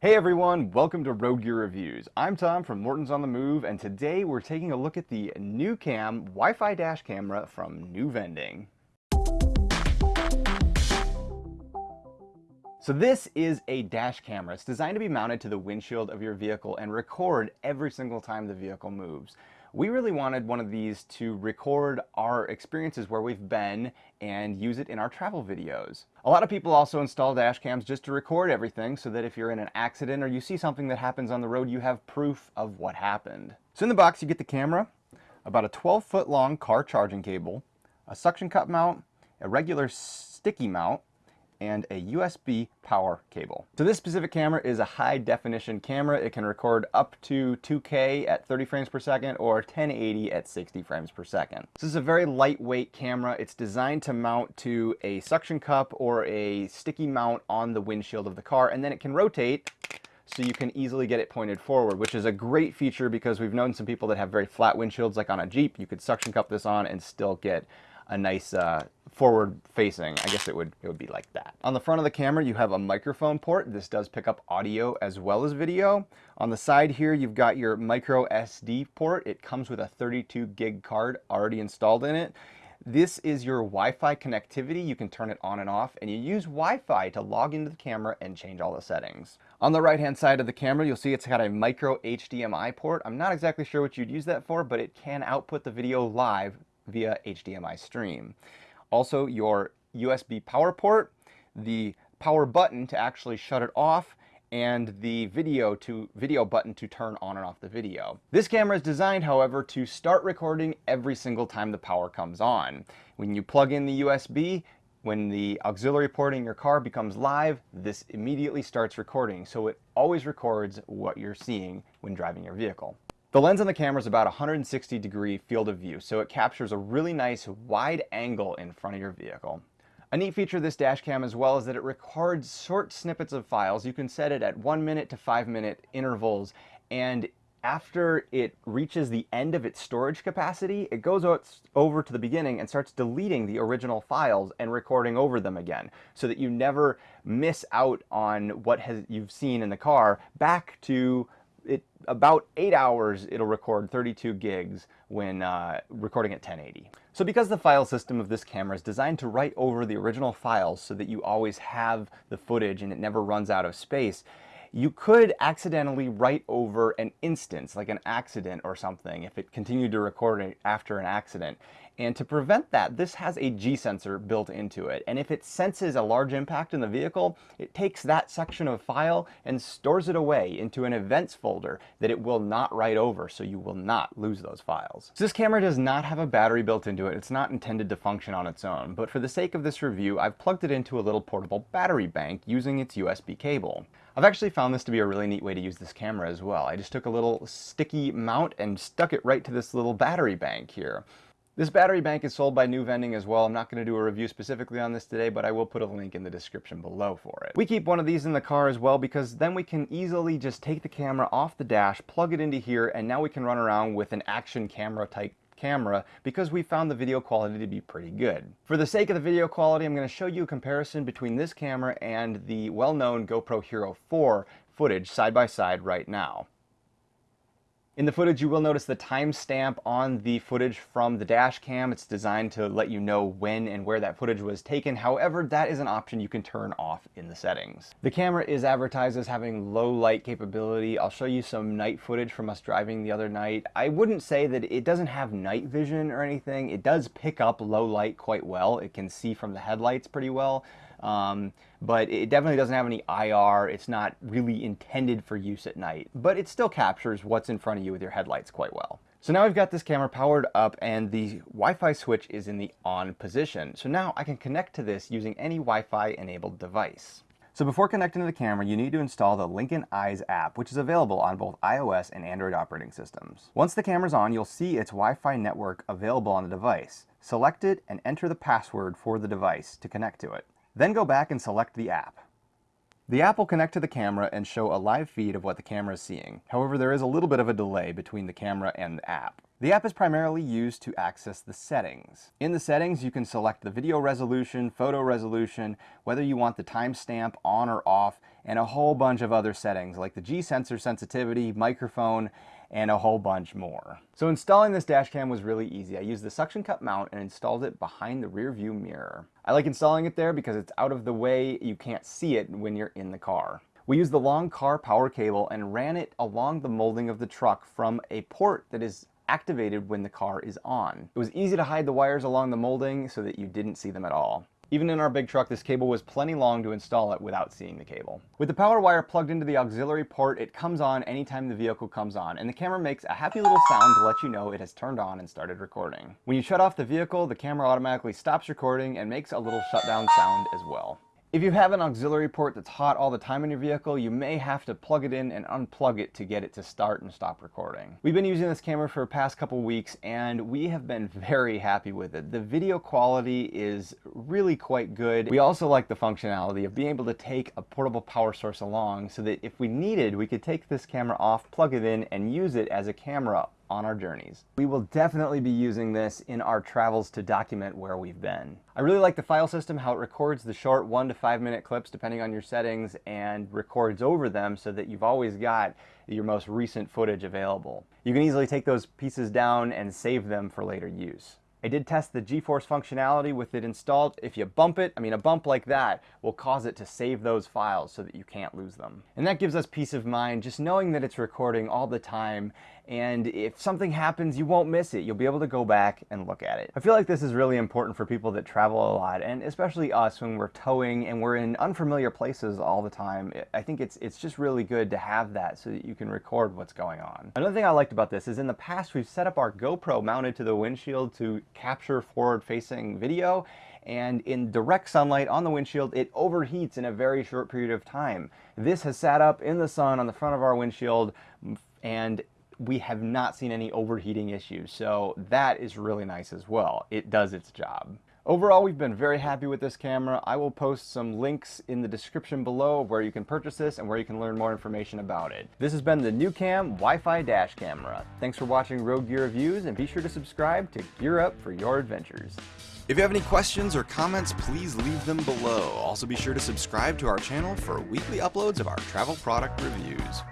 Hey everyone, welcome to Road Gear Reviews. I'm Tom from Morton's on the Move, and today we're taking a look at the NuCam Wi-Fi dash camera from NuVending. So this is a dash camera. It's designed to be mounted to the windshield of your vehicle and record every single time the vehicle moves. We really wanted one of these to record our experiences where we've been and use it in our travel videos. A lot of people also install dash cams just to record everything so that if you're in an accident or you see something that happens on the road, you have proof of what happened. So in the box, you get the camera, about a 12 foot long car charging cable, a suction cup mount, a regular sticky mount, and a USB power cable. So this specific camera is a high definition camera. It can record up to 2K at 30 frames per second or 1080 at 60 frames per second. This is a very lightweight camera. It's designed to mount to a suction cup or a sticky mount on the windshield of the car and then it can rotate so you can easily get it pointed forward, which is a great feature because we've known some people that have very flat windshields like on a Jeep. You could suction cup this on and still get a nice uh, forward facing. I guess it would, it would be like that. On the front of the camera, you have a microphone port. This does pick up audio as well as video. On the side here, you've got your micro SD port. It comes with a 32 gig card already installed in it. This is your Wi-Fi connectivity. You can turn it on and off and you use Wi-Fi to log into the camera and change all the settings. On the right hand side of the camera, you'll see it's got a micro HDMI port. I'm not exactly sure what you'd use that for, but it can output the video live via HDMI stream. Also your USB power port, the power button to actually shut it off, and the video to video button to turn on and off the video. This camera is designed, however, to start recording every single time the power comes on. When you plug in the USB, when the auxiliary port in your car becomes live, this immediately starts recording, so it always records what you're seeing when driving your vehicle. The lens on the camera is about 160 degree field of view, so it captures a really nice wide angle in front of your vehicle. A neat feature of this dash cam as well is that it records short snippets of files. You can set it at one minute to five minute intervals and after it reaches the end of its storage capacity, it goes over to the beginning and starts deleting the original files and recording over them again so that you never miss out on what has, you've seen in the car back to it about eight hours it'll record 32 gigs when uh, recording at 1080. So because the file system of this camera is designed to write over the original files so that you always have the footage and it never runs out of space, you could accidentally write over an instance, like an accident or something, if it continued to record after an accident. And to prevent that, this has a G-sensor built into it. And if it senses a large impact in the vehicle, it takes that section of file and stores it away into an events folder that it will not write over, so you will not lose those files. So this camera does not have a battery built into it. It's not intended to function on its own, but for the sake of this review, I've plugged it into a little portable battery bank using its USB cable. I've actually found this to be a really neat way to use this camera as well. I just took a little sticky mount and stuck it right to this little battery bank here. This battery bank is sold by NuVending as well. I'm not going to do a review specifically on this today, but I will put a link in the description below for it. We keep one of these in the car as well because then we can easily just take the camera off the dash, plug it into here, and now we can run around with an action camera type camera because we found the video quality to be pretty good. For the sake of the video quality, I'm going to show you a comparison between this camera and the well-known GoPro Hero 4 footage side by side right now. In the footage, you will notice the timestamp on the footage from the dash cam. It's designed to let you know when and where that footage was taken. However, that is an option you can turn off in the settings. The camera is advertised as having low light capability. I'll show you some night footage from us driving the other night. I wouldn't say that it doesn't have night vision or anything. It does pick up low light quite well. It can see from the headlights pretty well. Um, but it definitely doesn't have any IR. It's not really intended for use at night, but it still captures what's in front of you with your headlights quite well. So now I've got this camera powered up and the Wi-Fi switch is in the on position. So now I can connect to this using any Wi-Fi enabled device. So before connecting to the camera, you need to install the Lincoln Eyes app, which is available on both iOS and Android operating systems. Once the camera's on, you'll see its Wi-Fi network available on the device. Select it and enter the password for the device to connect to it. Then go back and select the app. The app will connect to the camera and show a live feed of what the camera is seeing. However, there is a little bit of a delay between the camera and the app. The app is primarily used to access the settings. In the settings, you can select the video resolution, photo resolution, whether you want the timestamp on or off, and a whole bunch of other settings like the G-sensor sensitivity, microphone, and a whole bunch more. So installing this dash cam was really easy. I used the suction cup mount and installed it behind the rear view mirror. I like installing it there because it's out of the way, you can't see it when you're in the car. We used the long car power cable and ran it along the molding of the truck from a port that is activated when the car is on. It was easy to hide the wires along the molding so that you didn't see them at all. Even in our big truck, this cable was plenty long to install it without seeing the cable. With the power wire plugged into the auxiliary port, it comes on anytime the vehicle comes on, and the camera makes a happy little sound to let you know it has turned on and started recording. When you shut off the vehicle, the camera automatically stops recording and makes a little shutdown sound as well. If you have an auxiliary port that's hot all the time in your vehicle, you may have to plug it in and unplug it to get it to start and stop recording. We've been using this camera for the past couple weeks and we have been very happy with it. The video quality is really quite good. We also like the functionality of being able to take a portable power source along so that if we needed, we could take this camera off, plug it in, and use it as a camera on our journeys. We will definitely be using this in our travels to document where we've been. I really like the file system, how it records the short one to five minute clips depending on your settings and records over them so that you've always got your most recent footage available. You can easily take those pieces down and save them for later use. I did test the G-force functionality with it installed. If you bump it, I mean a bump like that will cause it to save those files so that you can't lose them. And that gives us peace of mind just knowing that it's recording all the time and if something happens you won't miss it. You'll be able to go back and look at it. I feel like this is really important for people that travel a lot and especially us when we're towing and we're in unfamiliar places all the time. I think it's it's just really good to have that so that you can record what's going on. Another thing I liked about this is in the past we've set up our GoPro mounted to the windshield to capture forward-facing video and in direct sunlight on the windshield, it overheats in a very short period of time. This has sat up in the sun on the front of our windshield and we have not seen any overheating issues, so that is really nice as well. It does its job. Overall, we've been very happy with this camera. I will post some links in the description below of where you can purchase this and where you can learn more information about it. This has been the NuCam Wi-Fi Dash Camera. Thanks for watching Rogue Gear Reviews and be sure to subscribe to gear up for your adventures. If you have any questions or comments, please leave them below. Also be sure to subscribe to our channel for weekly uploads of our travel product reviews.